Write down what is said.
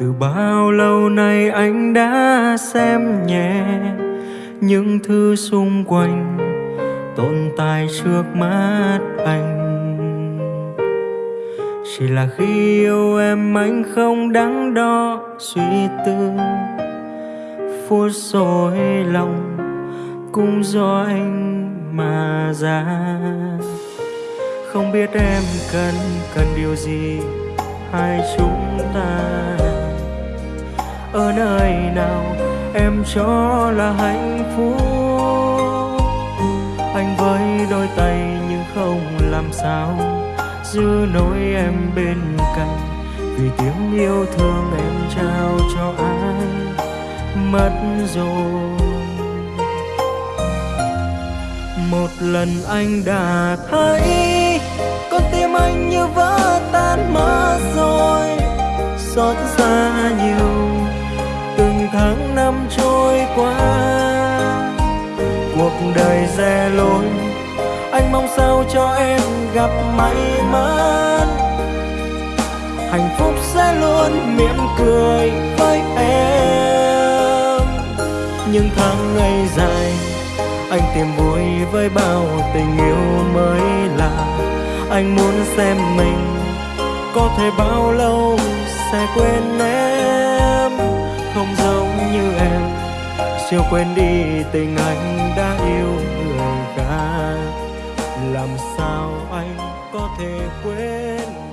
từ bao lâu nay anh đã xem nhẹ những thứ xung quanh tồn tại trước mắt anh? Chỉ là khi yêu em anh không đắn đo suy tư, phút rồi lòng cũng do anh mà ra. Không biết em cần cần điều gì, hai chúng ta cho là hạnh phúc. Anh với đôi tay nhưng không làm sao. Giữ nỗi em bên cạnh, vì tiếng yêu thương em trao cho ai mất rồi. Một lần anh đã thấy con tim anh như vỡ tan mất rồi. Xót xa nhiều tháng năm trôi qua. Cuộc đời dè lối anh mong sao cho em gặp may mắn. Hạnh phúc sẽ luôn mỉm cười với em. Những tháng ngày dài, anh tìm vui với bao tình yêu mới lạ. Anh muốn xem mình có thể bao lâu sẽ quên em như em. Siêu quên đi tình anh đã yêu người khác. Làm sao anh có thể quên